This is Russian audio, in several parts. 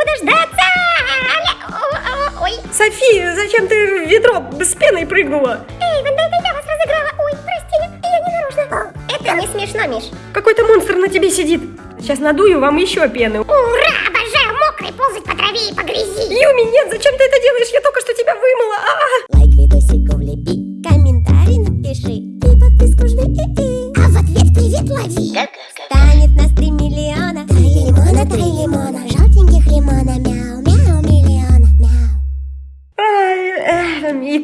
могу дождаться! Ой, Софи, зачем ты в ведро с пеной прыгнула? эй, Ванда, это я вас разыграла. Ой, прости, я не нарочно. Это не смешно, Миш. Какой-то монстр на тебе сидит. Сейчас надую вам еще пены. Ура, обожаю мокрый ползать по траве и по грязи. Юми, нет, зачем ты это делаешь? Я только что тебя вымыла. А! Лайк видосику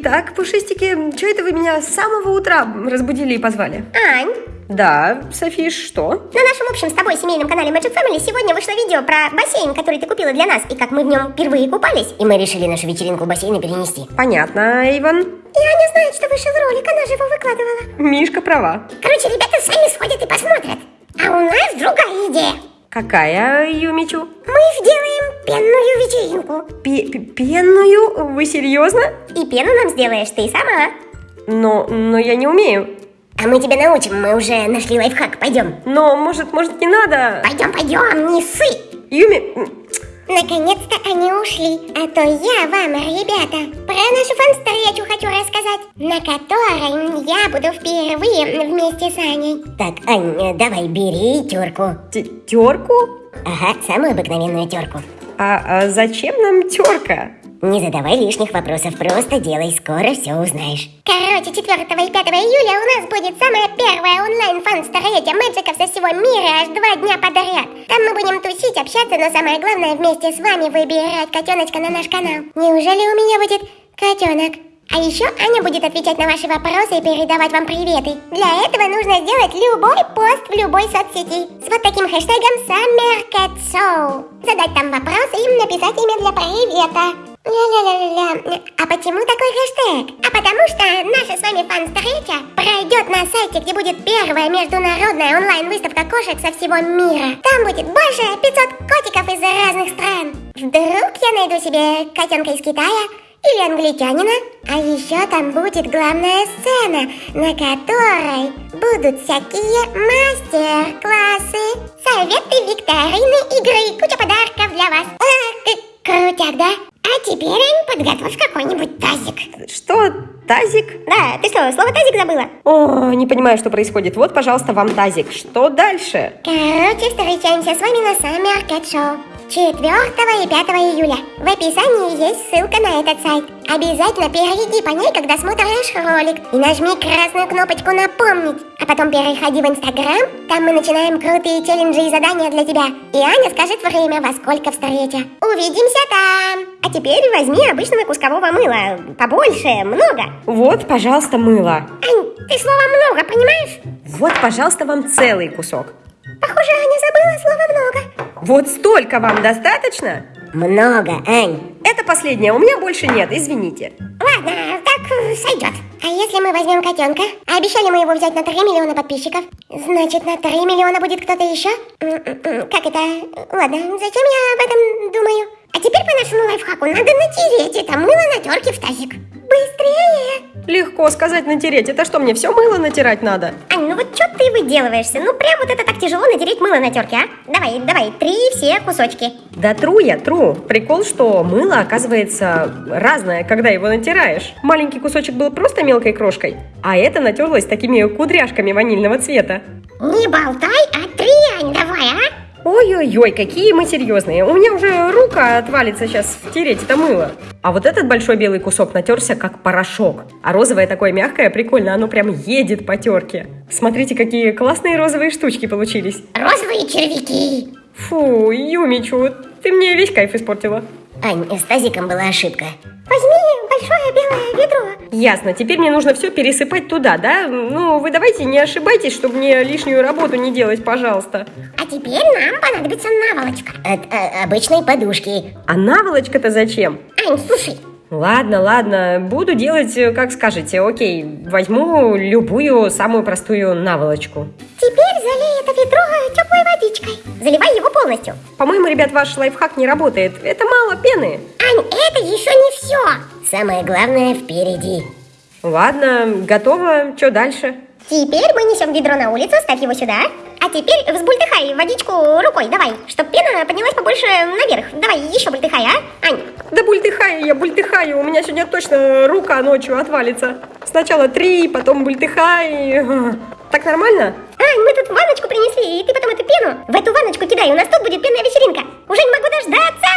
Итак, пушистики, что это вы меня с самого утра разбудили и позвали? Ань, Да, Софи, что? на нашем общем с тобой семейном канале Magic Family сегодня вышло видео про бассейн, который ты купила для нас, и как мы в нем впервые купались. И мы решили нашу вечеринку в бассейне перенести. Понятно, Иван. И Аня знает, что вышел ролик, она же его выкладывала. Мишка права. Короче, ребята сами сходят и посмотрят. А у нас другая идея. Какая, Юмичу? Мы сделаем пенную вечеринку. Пе- Пенную? Вы серьезно? И пену нам сделаешь ты сама. Но, но я не умею. А мы тебя научим, мы уже нашли лайфхак, пойдем. Но, может, может, не надо? Пойдем, пойдем, не ссы. Юми, Наконец-то они ушли, а то я вам, ребята, про нашу фан-встречу хочу рассказать, на которой я буду впервые вместе с Аней. Так, Ань, давай бери терку. т- терку? Ага, самую обыкновенную терку. А, а зачем нам терка? Не задавай лишних вопросов, просто делай, скоро все узнаешь. Короче, 4 и 5 июля у нас будет самая первая онлайн фан столетия мэджиков со всего мира аж два дня подряд. Там мы будем тусить, общаться, но самое главное вместе с вами выбирать котеночка на наш канал. Неужели у меня будет котенок? А еще Аня будет отвечать на ваши вопросы и передавать вам приветы. Для этого нужно сделать любой пост в любой соцсети с вот таким хэштегом SummerCatShow. Задать там вопросы и написать имя для привета. Ля-ля-ля-ля. А почему такой хэштег? А потому что наша с вами фан-встреча пройдет на сайте, где будет первая международная онлайн-выставка кошек со всего мира. Там будет больше 500 котиков из разных стран. Вдруг я найду себе котенка из Китая или англичанина. А еще там будет главная сцена, на которой будут всякие мастер-классы, советы, викторины, игры, куча подарков для вас. Крутяк, да? А теперь, Ань, подготовь какой-нибудь тазик. Что, тазик? Да, ты что, слово тазик забыла? О, не понимаю, что происходит. Вот, пожалуйста, вам тазик. Что дальше? Короче, встречаемся с вами на Summer Cat Show 4 и 5 июля. В описании есть ссылка на этот сайт. Обязательно перейди по ней, когда смотришь ролик, и нажми красную кнопочку «Напомнить». А потом переходи в Инстаграм, там мы начинаем крутые челленджи и задания для тебя. И Аня скажет время, во сколько встреча. Увидимся там! А теперь возьми обычного кускового мыла. Побольше, много. Вот, пожалуйста, мыло. Ань, ты слово «много» понимаешь? Вот, пожалуйста, вам целый кусок. Похоже, Аня забыла слово «много». Вот столько вам достаточно? Много, Ань. Это последнее, у меня больше нет, извините. Ладно, так э, сойдет. А если мы возьмем котенка? А обещали мы его взять на 3 миллиона подписчиков. Значит, на 3 миллиона будет кто-то еще? М-м-м, Как это? Ладно, зачем я об этом думаю? А теперь по нашему лайфхаку надо натереть это мыло на терке в тазик. Быстрее! Легко сказать натереть. Это что, мне все мыло натирать надо? Ань, ну вот что ты выделываешься? Ну прям вот это так тяжело натереть мыло на терке, а? Давай, давай, три все кусочки. Да тру я, тру. Прикол, что мыло оказывается разное, когда его натираешь. Маленький кусочек был просто мелкой крошкой, а это натерлось такими кудряшками ванильного цвета. Не болтай, а Ань, давай, а? Ой-ой-ой, какие мы серьезные. У меня уже рука отвалится сейчас втереть это мыло. А вот этот большой белый кусок натерся как порошок. А розовое такое мягкое, прикольно, оно прям едет по терке. Смотрите, какие классные розовые штучки получились. Розовые червяки. Фу, Юмичу, ты мне весь кайф испортила. Ань, с тазиком была ошибка. Возьми большое белое ведро. Ясно, теперь мне нужно все пересыпать туда, да? Ну, вы давайте не ошибайтесь, чтобы мне лишнюю работу не делать, пожалуйста. А теперь нам понадобится наволочка. От э, обычной подушки. А наволочка-то зачем? Ань, слушай, Ладно, ладно, буду делать, э, как скажете. Окей, возьму любую самую простую наволочку. теперь залей это ведро полностью. По-моему, ребят, ваш лайфхак не работает. Это мало пены. Ань, это еще не все. Самое главное впереди. Ладно, готово. Что дальше? Теперь мы несем ведро на улицу, ставь его сюда. А теперь взбультыхай водичку рукой, давай, чтоб пена поднялась побольше наверх. Давай, еще бультыхай, а, Ань? Да бультыхаю я, бультыхаю. У меня сегодня точно рука ночью отвалится. Сначала три, потом бультыхай. Так нормально? Ань, мы тут ванночку принесли, и ты потом эту пену в эту ванночку кидай, у нас тут будет пенная вечеринка. Уже не могу дождаться.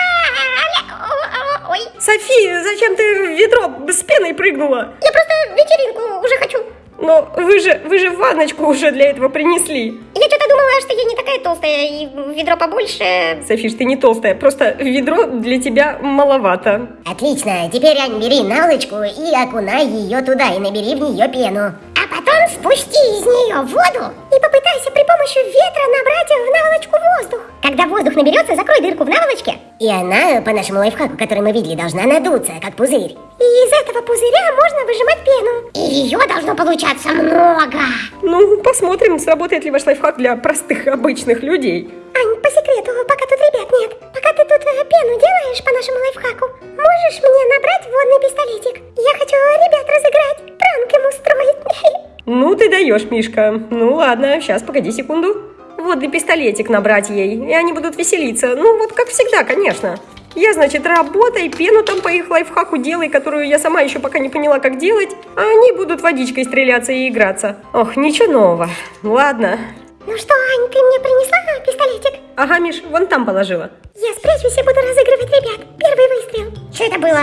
Ой, Софи, зачем ты в ведро с пеной прыгнула? я просто вечеринку уже хочу. Но вы же, вы же ванночку уже для этого принесли. Я что-то думала, что я не такая толстая, и ведро побольше. Софиш, ты не толстая, просто ведро для тебя маловато. Отлично, теперь, Ань, бери наволочку и окунай ее туда, и набери в нее пену. Потом спусти из нее воду и попытайся при помощи ветра набрать в наволочку воздух. Когда воздух наберется, закрой дырку в наволочке. И она, по нашему лайфхаку, который мы видели, должна надуться, как пузырь. И из этого пузыря можно выжимать пену. И ее должно получаться много. Ну, посмотрим, сработает ли ваш лайфхак для простых, обычных людей. Ань, по секрету, пока тут ребят нет, пока ты тут э, пену делаешь по нашему лайфхаку, можешь мне набрать водный пистолетик? Я хочу ребят разыграть, пранк им устроить. Ну, ты даешь, Мишка. Ну, ладно, сейчас, погоди секунду. Водный пистолетик набрать ей, и они будут веселиться. Ну, вот как всегда, конечно. Я, значит, работай, пену там по их лайфхаку делай, которую я сама еще пока не поняла, как делать, а они будут водичкой стреляться и играться. Ох, ничего нового. Ладно. Ну что, Ань, ты мне принесла пистолетик? Ага, Миш, вон там положила. Я спрячусь и буду разыгрывать ребят. Первый выстрел. Что это было?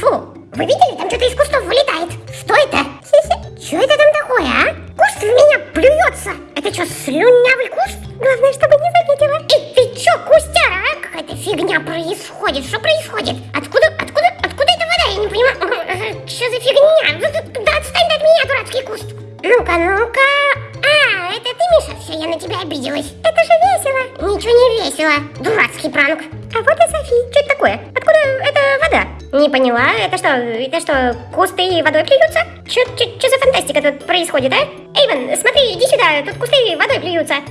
Фу, вы видели? Там что-то из кустов вылетает. Что это? Что это там такое, а? Куст в меня плюется. Это что, слюнявый куст? Главное, чтобы не заметила. Эй, ты что, кустяра, а? Какая-то фигня происходит. Что происходит? Откуда, откуда, откуда эта вода? Я не понимаю. Что за фигня? Да отстань от меня, дурацкий куст. Ну-ка, ну-ка. А, это ты, Миша? Все, я на тебя обиделась. Это же весело. Ничего не весело. Дурацкий пранк. А вот и Софи. Что это такое? Откуда эта вода? Не поняла. Это что, это что, кусты водой плюются? Что за фантастика тут происходит, а? Эйвен, смотри, иди сюда. Тут кусты водой плюются.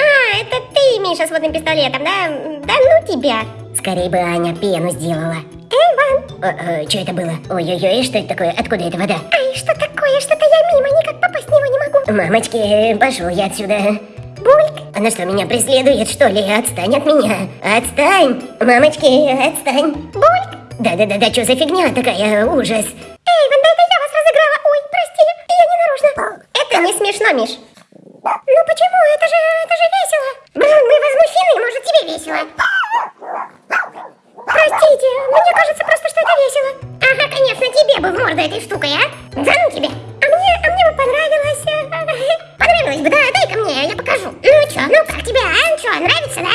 А, это ты, Миша, с водным пистолетом, да? Да ну тебя. Скорее бы Аня пену сделала. Эйвен! что это было? Ой-ой-ой, что это такое? Откуда эта вода? Ай, что такое? Что-то я мимо, никак попасть в него не могу. Мамочки, пошел я отсюда. Бульк! Она что, меня преследует, что ли? Отстань от меня! Отстань! Мамочки, отстань! Бульк! Да-да-да-да, что за фигня такая? Ужас! Эйвен, да это я вас разыграла! Ой, прости, я не нарочно! Это не смешно, Миш! Ну почему? Это же, это же весело! Блин, мы возмущены, может тебе весело? Простите, мне кажется просто, что это весело. Ага, конечно, тебе бы в морду этой штукой, а? Да ну тебе. А мне, а мне бы понравилось. Понравилось бы, да, дай-ка мне, я покажу. Ну чё, ну как тебе, а? Чё, нравится, да?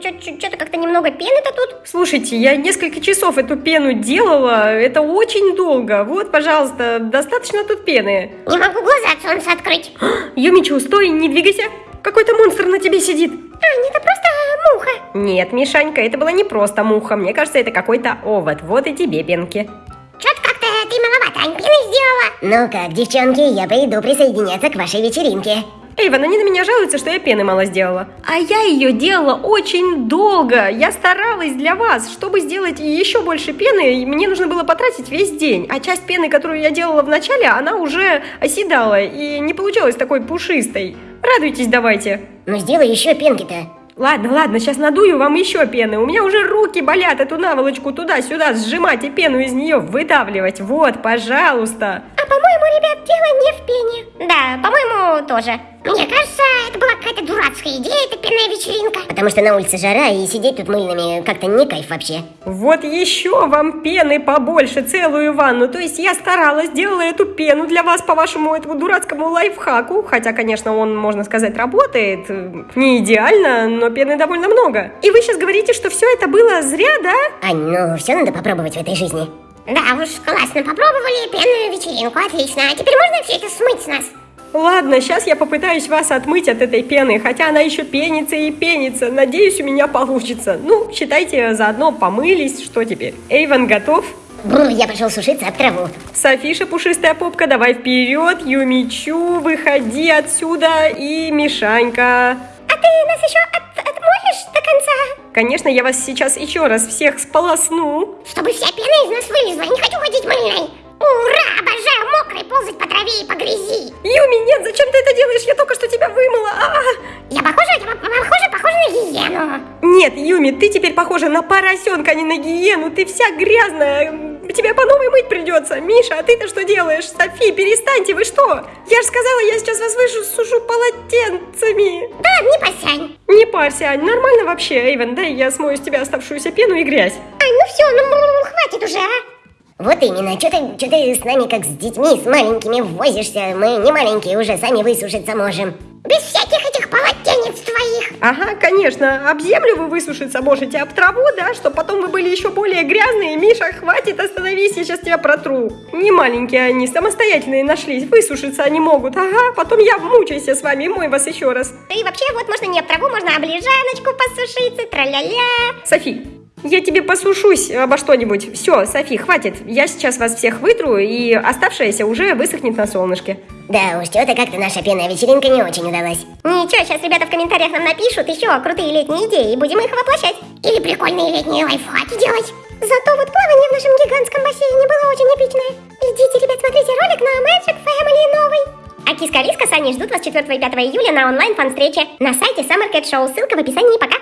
Что-то как-то немного пены-то тут. Слушайте, я несколько часов эту пену делала, это очень долго. Вот, пожалуйста, достаточно тут пены. Не могу глаза от солнца открыть. Юмичу, стой, не двигайся. Какой-то монстр на тебе сидит. Аня, это просто муха. Нет, Мишанька, это была не просто муха. Мне кажется, это какой-то овод. Вот и тебе пенки. Что-то как-то ты маловато, Ань, пены сделала. Ну как, девчонки, я пойду присоединяться к вашей вечеринке. Эйвен, они на меня жалуются, что я пены мало сделала. А я ее делала очень долго. Я старалась для вас. Чтобы сделать еще больше пены, мне нужно было потратить весь день. А часть пены, которую я делала в начале, она уже оседала и не получилась такой пушистой. Радуйтесь давайте. Ну сделай еще пенки-то. Ладно, ладно, сейчас надую вам еще пены. У меня уже руки болят эту наволочку туда-сюда сжимать и пену из нее выдавливать. Вот, пожалуйста. А по-моему, ребят, дело не в пене. Да, по-моему, тоже. Мне кажется, это была какая-то дурацкая идея, эта пенная вечеринка. Потому что на улице жара, и сидеть тут мыльными как-то не кайф вообще. Вот еще вам пены побольше, целую ванну. То есть я старалась, делала эту пену для вас по вашему этому дурацкому лайфхаку. Хотя, конечно, он, можно сказать, работает. Не идеально, но пены довольно много. И вы сейчас говорите, что все это было зря, да? Ань, ну все надо попробовать в этой жизни. Да уж, классно, попробовали пенную вечеринку, отлично. А теперь можно все это смыть с нас? Ладно, сейчас я попытаюсь вас отмыть от этой пены, хотя она еще пенится и пенится. Надеюсь, у меня получится. Ну, считайте, заодно помылись, что теперь. Эйвен готов? Бррр, я пошел сушиться об траву. Софиша, пушистая попка, давай вперед, Юмичу, выходи отсюда и Мишанька. А ты нас еще от- отмоешь до конца? Конечно, я вас сейчас еще раз всех сполосну. Чтобы вся пена из нас вылезла, я не хочу ходить мыльной. Ура, обожаю мокрой ползать по траве и по грязи. Юми, нет, зачем ты это делаешь? Я только что тебя вымыла. А! Я похожа, я похожа, похожа на гиену. Нет, Юми, ты теперь похожа на поросенка, а не на гиену. Ты вся грязная. Тебя по новой мыть придется. Миша, а ты-то что делаешь? Софи, перестаньте, вы что? Я же сказала, я сейчас вас высушу полотенцами. Да, не посянь. Не парься, Ань, нормально вообще, Эйвен, дай я смою с тебя оставшуюся пену и грязь. Ай, ну все, ну, ну, ну, хватит уже, а. Вот именно, что ты, что ты с нами как с детьми, с маленькими возишься. Мы не маленькие уже, сами высушиться можем. Без всяких этих полотенец твоих. Ага, конечно, об землю вы высушиться можете, об траву, да, чтобы потом вы были еще более грязные. Миша, хватит, остановись, я сейчас тебя протру. Не маленькие они, самостоятельные нашлись, высушиться они могут. Ага, потом я мучаюсь с вами и мой вас еще раз. И вообще, вот можно не об траву, можно об лежаночку посушиться, тра-ля-ля. Софи, я тебе посушусь обо что-нибудь. Все, Софи, хватит. Я сейчас вас всех вытру, и оставшееся уже высохнет на солнышке. Да уж, что-то как-то наша пенная вечеринка не очень удалась. Ничего, сейчас ребята в комментариях нам напишут еще крутые летние идеи, и будем их воплощать. Или прикольные летние лайфхаки делать. Зато вот плавание в нашем гигантском бассейне было очень эпичное. Идите, ребят, смотрите ролик на Magic Family новый. А Киска Лиска с Аней ждут вас 4 и 5 июля на онлайн фан-встрече на сайте Summer Cat Show. Ссылка в описании. Пока!